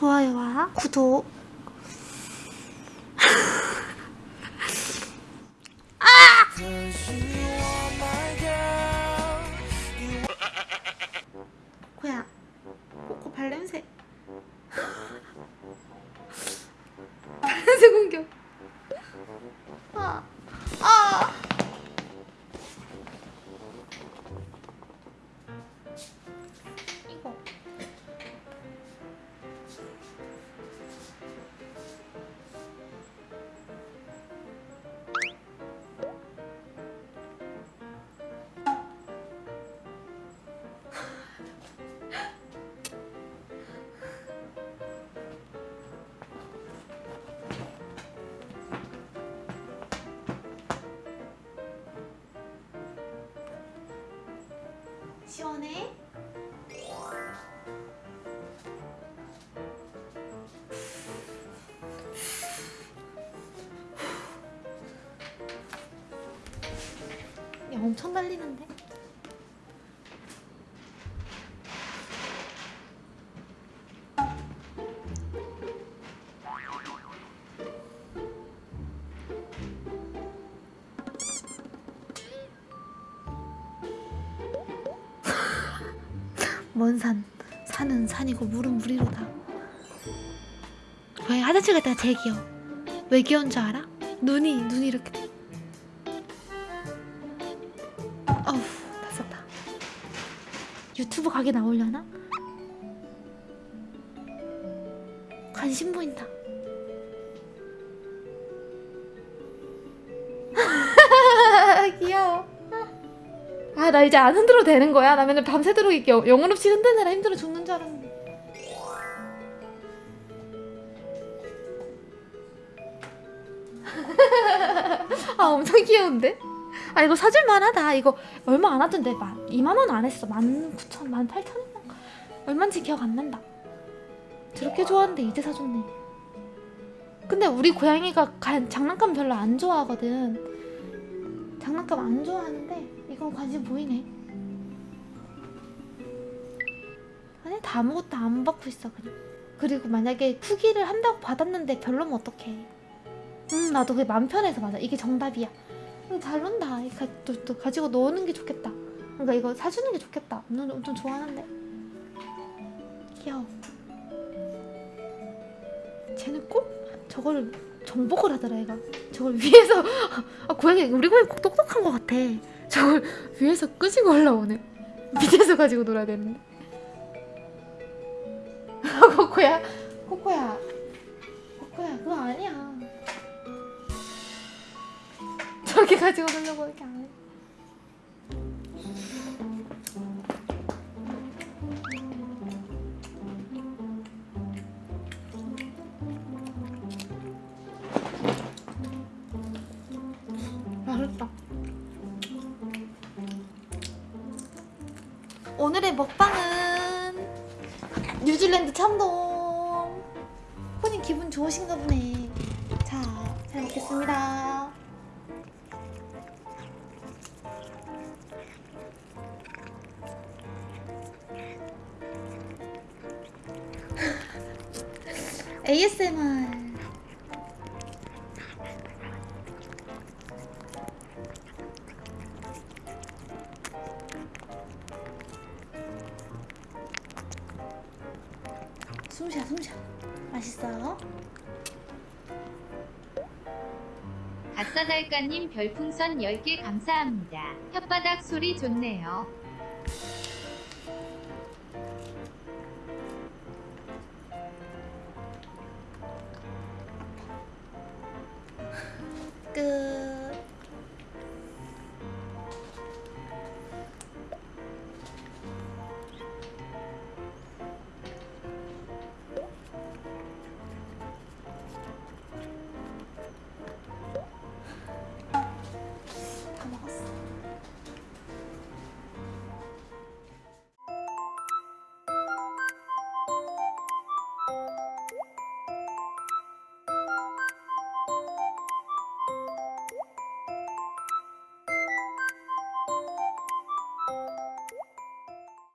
좋아요와 구독 시원해? 야 엄청 달리는데? 먼 산, 산은 산이고 물은 물이로다. 왜 화장실 갔다가 제일 귀여워. 왜 귀여운 줄 알아? 눈이 눈이 이렇게. 어우 다 썼다. 유튜브 가게 나오려나? 관심 보인다. 아나 이제 안 흔들어도 되는 거야? 나 맨날 밤새도록 이렇게 영- 영혼 없이 흔드느라 힘들어 죽는 줄 알았는데. 아 엄청 귀여운데? 아 이거 사줄만 하다. 이거 얼마 안 하던데. 2만원 안 했어. 19,000, 18,000원 얼마인지 기억 안 난다. 저렇게 좋아하는데 이제 사줬네. 근데 우리 고양이가 가- 장난감 별로 안 좋아하거든. 장난감 안 좋아하는데 이건 관심 보이네. 아니 다 아무것도 안 받고 있어 그냥. 그리고 만약에 후기를 한다고 받았는데 별로면 어떡해. 음 나도 그게 맘 편해서 맞아. 이게 정답이야. 음, 잘 논다. 가, 또, 또 가지고 노는 게 좋겠다. 그러니까 이거 사주는 게 좋겠다. 엄청, 엄청 좋아하는데. 귀여워. 쟤는 꼭 저걸 정복을 하더라 얘가. 저걸 위에서 아 고양이 우리 고양이 꼭 똑똑한 것 같아. 저걸 위에서 끄지고 올라오네. 밑에서 가지고 놀아야 되는데. 아, 코코야, 코코야, 코코야, 그거 아니야. 저렇게 가지고 놀려고 이렇게 안 오늘의 먹방은 뉴질랜드 참돔. 혼이 기분 좋으신가 보네. 자, 잘 먹겠습니다. ASMR. 숨쉬어 숨쉬어. 맛있어 아싸달까님 별풍선 10개 감사합니다. 혓바닥 소리 좋네요. 끝.